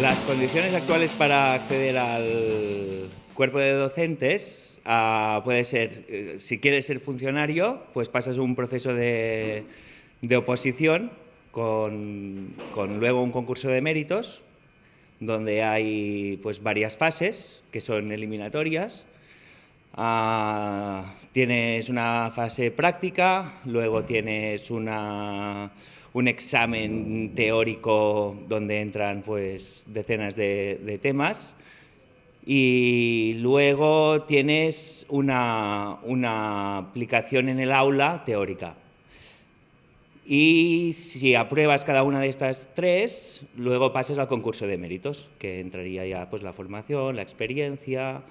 Las condiciones actuales para acceder al cuerpo de docentes ah, puede ser, eh, si quieres ser funcionario, pues pasas un proceso de, oposición con, luego un concurso de méritos donde hay pues, varias fases que son eliminatorias. Ah, tienes una fase práctica, luego tienes una un examen teórico donde entran pues, decenas de, temas y luego tienes una, una, aplicación en el aula teórica. Y si apruebas cada una de estas tres, luego pasas al concurso de méritos, que entraría ya pues, la formación, la experiencia...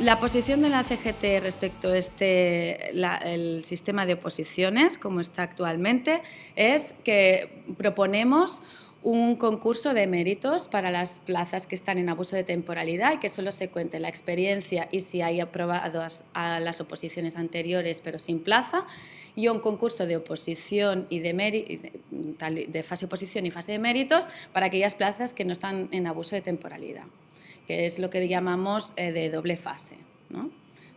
La posición de la CGT respecto a este, el sistema de oposiciones, como está actualmente, es que proponemos un concurso de méritos para las plazas que están en abuso de temporalidad y que solo se cuente la experiencia y si hay aprobado a las oposiciones anteriores pero sin plaza y un concurso de oposición y de, de oposición y fase de méritos para aquellas plazas que no están en abuso de temporalidad que es lo que llamamos eh, de doble fase,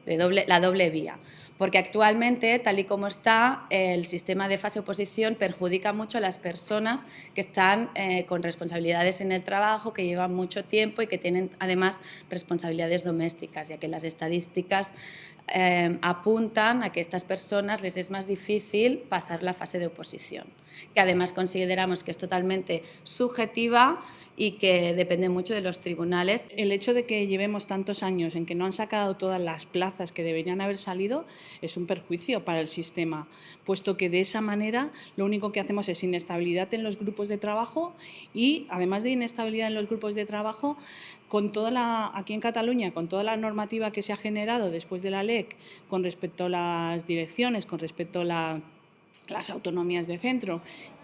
de doble, la doble vía. Porque actualmente, tal y como está, el sistema de fase oposición perjudica mucho a las personas que están eh, con responsabilidades en el trabajo, que llevan mucho tiempo y que tienen además responsabilidades domésticas, ya que las estadísticas eh, apuntan a que a estas personas les es más difícil pasar la fase de oposición, que además consideramos que es totalmente subjetiva y que depende mucho de los tribunales. El hecho de que llevemos tantos años en que no han sacado todas las plazas que deberían haber salido es un perjuicio para el sistema, puesto que de esa manera lo único que hacemos es inestabilidad en los grupos de trabajo y además de inestabilidad en los grupos de trabajo, con toda la, aquí en Cataluña, con toda la normativa que se ha generado después de la LEC con respecto a las direcciones, con respecto a la las autonomías de centro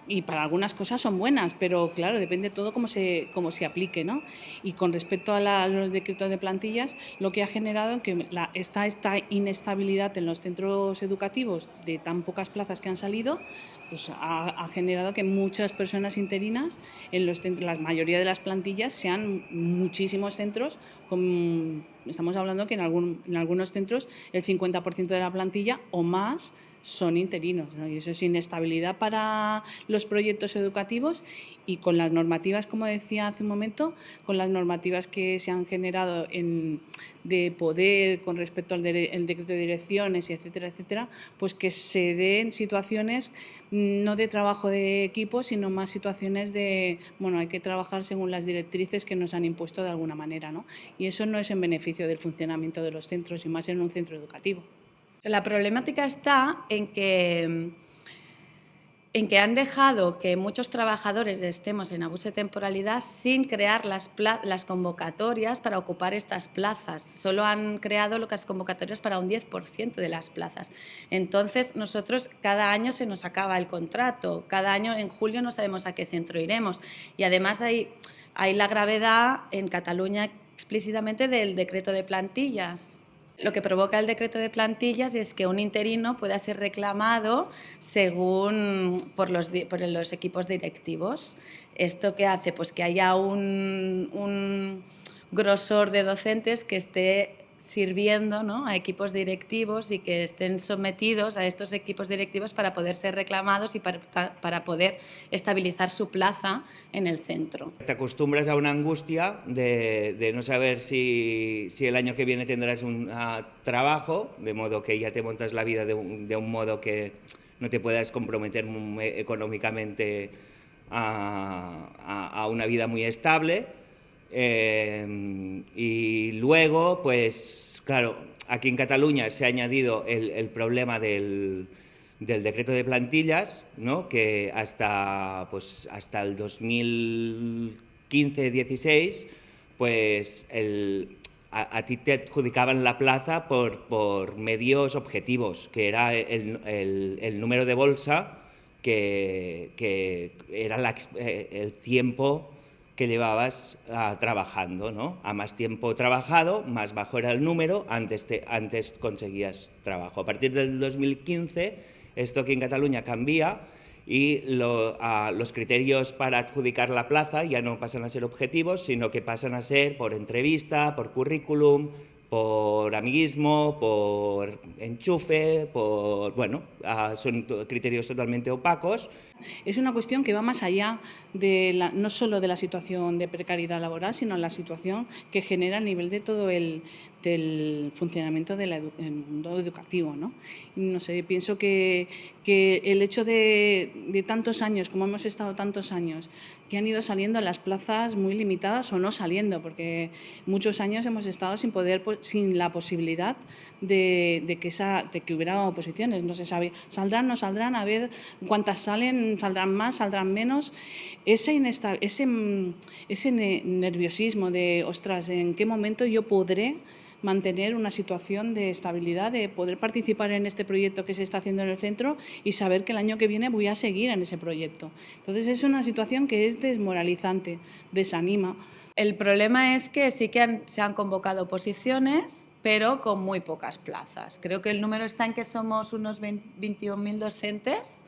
y para algunas cosas son buenas, pero claro, depende todo cómo se, cómo se aplique. ¿no? Y con respecto a, los decretos de plantillas, lo que ha generado que la, esta, esta inestabilidad en los centros educativos de tan pocas plazas que han salido, pues ha, generado que muchas personas interinas, en los la mayoría de las plantillas, sean muchísimos centros con estamos hablando que en, algún, en algunos centros el 50% de la plantilla o más son interinos. Y eso es inestabilidad para los proyectos educativos y con las normativas, como decía hace un momento, con las normativas que se han generado en, de poder con respecto al decreto de direcciones, y etcétera, etcétera, pues que se den situaciones mm, no de trabajo de equipo, sino más situaciones de, bueno, hay que trabajar según las directrices que nos han impuesto de alguna manera. ¿no? Y eso no es en beneficio del funcionamiento de los centros y más en un centro educativo. La problemática está en que, en que han dejado que muchos trabajadores estemos en abuso de temporalidad sin crear las, las convocatorias para ocupar estas plazas. Solo han creado las convocatorias para un 10% de las plazas. Entonces, nosotros cada año se nos acaba el contrato, cada año en julio no sabemos a qué centro iremos. Y además hay, hay la gravedad en Cataluña explícitamente del decreto de plantillas lo que provoca el decreto de plantillas es que un interino pueda ser reclamado según por los, por los equipos directivos. ¿Esto qué hace? Pues que haya un, un grosor de docentes que esté sirviendo ¿no? a equipos directivos y que estén sometidos a estos equipos directivos para poder ser reclamados y para, para, poder estabilizar su plaza en el centro. Te acostumbras a una angustia de, de no saber si, si, el año que viene tendrás un uh, trabajo, de modo que ya te montas la vida de un, de un modo que no te puedas comprometer económicamente a, a, a una vida muy estable Em, y luego, pues claro, aquí en Cataluña se ha añadido el, problema del, decreto de plantillas, ¿no? que hasta, pues, hasta el 2015 15-16, pues a, ti te adjudicaban la plaza por, medios objetivos, que era el, número de bolsa, que, era eh, el tiempo que llevabas ah, trabajando, ¿no? A más tiempo trabajado, más bajo era el número, antes, antes conseguías trabajo. A partir del 2015, esto aquí en Cataluña cambia y los criterios para adjudicar la plaza ya no pasan a ser objetivos, sino que pasan a ser por entrevista, por currículum, por amiguismo, por enchufe, por, bueno, ah, son criterios totalmente opacos. Es una cuestión que va más allá de no solo de la situación de precariedad laboral, sino la situación que genera a nivel de todo el funcionamiento del mundo educativo. ¿no? no sé, pienso que, que el hecho de, de tantos años, como hemos estado tantos años, que han ido saliendo las plazas muy limitadas o no saliendo, porque muchos años hemos estado sin poder, sin la posibilidad de, que, esa, de que hubiera oposiciones. No se sabe, saldrán, no saldrán, a ver cuántas salen, saldrán más, saldrán menos. Ese, ese, ese nerviosismo de, ostras, ¿en qué momento yo podré mantener una situación de estabilidad, de poder participar en este proyecto que se está haciendo en el centro y saber que el año que viene voy a seguir en ese proyecto. Entonces es una situación que es desmoralizante, desanima. El problema es que sí que se han convocado posiciones, pero con muy pocas plazas. Creo que el número está en que somos unos 21.000 docentes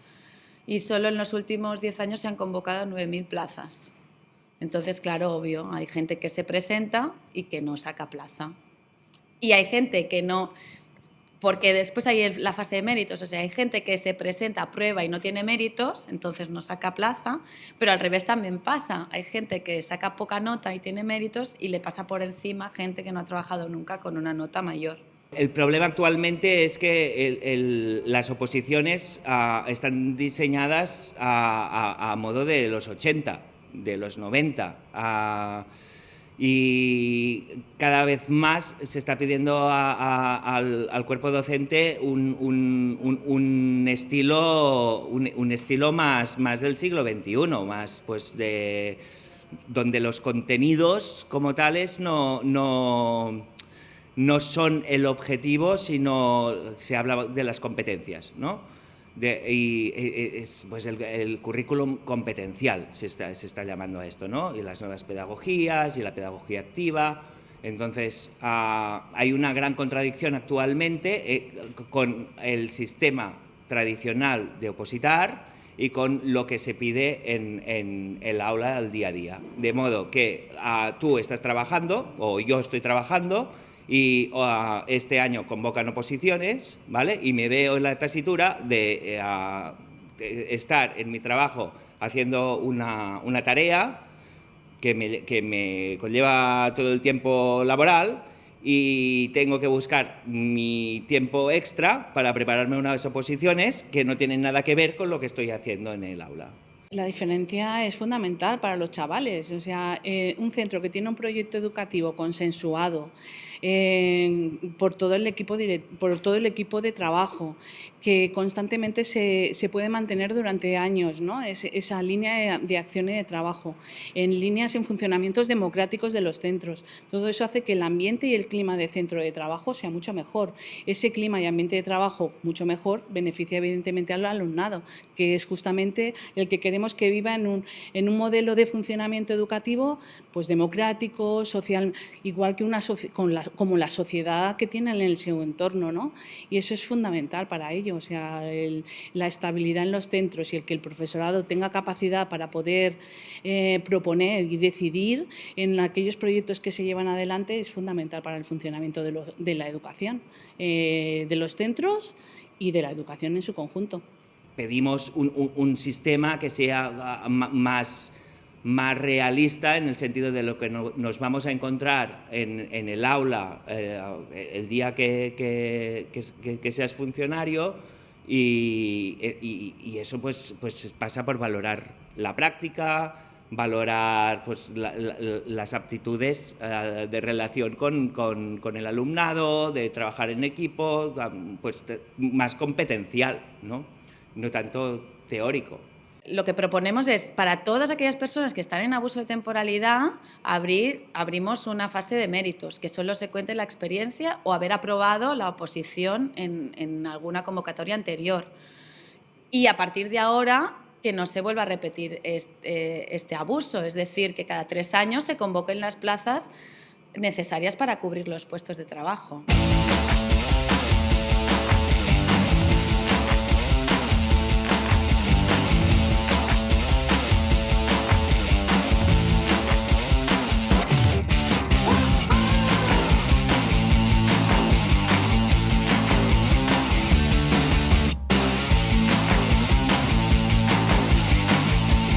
y solo en los últimos 10 años se han convocado 9.000 plazas. Entonces, claro, obvio, hay gente que se presenta y que no saca plaza y hay gente que no, porque después hay la fase de méritos, o sea, hay gente que se presenta a prueba y no tiene méritos, entonces no saca plaza, pero al revés también pasa, hay gente que saca poca nota y tiene méritos y le pasa por encima gente que no ha trabajado nunca con una nota mayor. El problema actualmente es que las oposiciones ah, están diseñadas a, modo de los 80, de los 90 y cada vez más se está pidiendo al, cuerpo docente un, estilo, un, estilo más, más del siglo XXI, más pues de, donde los contenidos como tales no, no, no son el objetivo, sino se habla de las competencias. ¿no? Y es pues el, currículum competencial, se está, se está, llamando a esto, ¿no? Y las nuevas pedagogías y la pedagogía activa. Entonces, ah, hay una gran contradicción actualmente eh, con el sistema tradicional de opositar y con lo que se pide en, en el aula al día a día. De modo que ah, tú estás trabajando o yo estoy trabajando y este año convocan oposiciones, ¿vale? Y me veo en la tesitura de, eh, estar en mi trabajo haciendo una, tarea que me, que me conlleva todo el tiempo laboral y tengo que buscar mi tiempo extra para prepararme unas oposiciones que no tienen nada que ver con lo que estoy haciendo en el aula. La diferencia es fundamental para los chavales. O sea, eh, un centro que tiene un proyecto educativo consensuado por, todo el equipo por todo el equipo de trabajo, que constantemente se, se puede mantener durante años, ¿no? esa línea de, acción y de trabajo, en líneas en funcionamientos democráticos de los centros. Todo eso hace que el ambiente y el clima de centro de trabajo sea mucho mejor. Ese clima y ambiente de trabajo mucho mejor beneficia evidentemente al alumnado, que es justamente el que queremos que viva en un, en un modelo de funcionamiento educativo pues democrático, social, igual que una con la, como la sociedad que tienen en el seu entorno, ¿no? Y eso es fundamental para ello o sea, la estabilidad en los centros y el que el profesorado tenga capacidad para poder eh, proponer y decidir en aquellos proyectos que se llevan adelante es fundamental para el funcionamiento de, la educación, eh, de los centros y de la educación en su conjunto. Pedimos un, sistema que sea ah, más más realista en el sentido de lo que nos vamos a encontrar en, el aula eh, el día que, seas funcionario y, eso pues, pues pasa por valorar la práctica, valorar pues, las aptitudes eh, de relación con, el alumnado, de trabajar en equipo, pues más competencial, no, no tanto teórico lo que proponemos es, para todas aquellas personas que están en abuso de temporalidad, abrir, abrimos una fase de méritos, que solo se cuente la experiencia o haber aprobado la oposición en, alguna convocatoria anterior. Y a partir de ahora, que no se vuelva a repetir este, este abuso, es decir, que cada tres años se convoquen las plazas necesarias para cubrir los puestos de trabajo.